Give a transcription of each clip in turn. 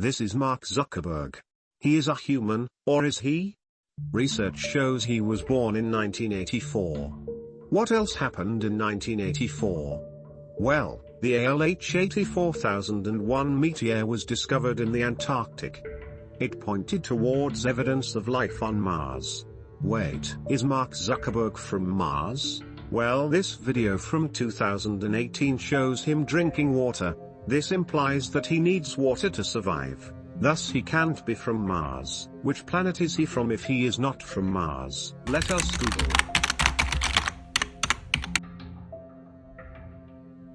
This is Mark Zuckerberg. He is a human, or is he? Research shows he was born in 1984. What else happened in 1984? Well, the ALH 84001 meteor was discovered in the Antarctic. It pointed towards evidence of life on Mars. Wait, is Mark Zuckerberg from Mars? Well this video from 2018 shows him drinking water. This implies that he needs water to survive. Thus he can't be from Mars. Which planet is he from if he is not from Mars? Let us Google.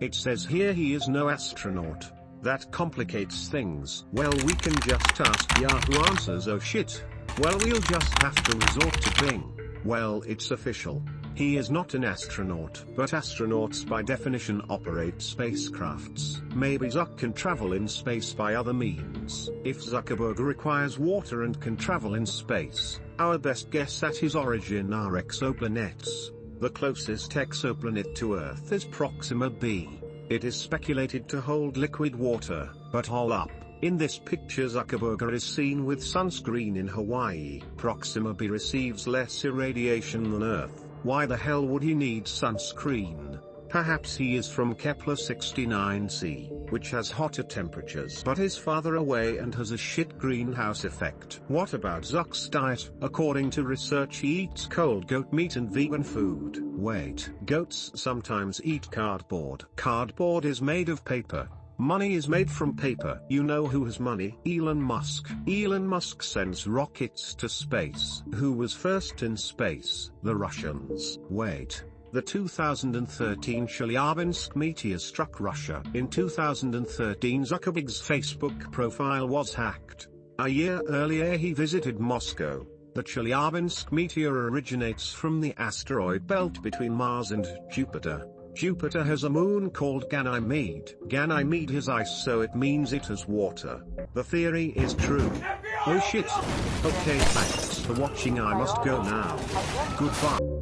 It says here he is no astronaut. That complicates things. Well we can just ask Yahoo Answers oh shit. Well we'll just have to resort to Bing. Well it's official. He is not an astronaut. But astronauts by definition operate spacecrafts. Maybe Zuck can travel in space by other means. If Zuckerberg requires water and can travel in space, our best guess at his origin are exoplanets. The closest exoplanet to Earth is Proxima b. It is speculated to hold liquid water, but all up. In this picture Zuckerberg is seen with sunscreen in Hawaii. Proxima b receives less irradiation than Earth. Why the hell would he need sunscreen? Perhaps he is from Kepler 69c, which has hotter temperatures but is farther away and has a shit greenhouse effect. What about Zuck's diet? According to research he eats cold goat meat and vegan food. Wait, goats sometimes eat cardboard. Cardboard is made of paper, Money is made from paper. You know who has money? Elon Musk. Elon Musk sends rockets to space. Who was first in space? The Russians. Wait. The 2013 Chelyabinsk meteor struck Russia. In 2013 Zuckerberg's Facebook profile was hacked. A year earlier he visited Moscow. The Chelyabinsk meteor originates from the asteroid belt between Mars and Jupiter. Jupiter has a moon called Ganymede. Ganymede has ice so it means it has water. The theory is true. Oh shit. Okay thanks for watching I must go now. Goodbye.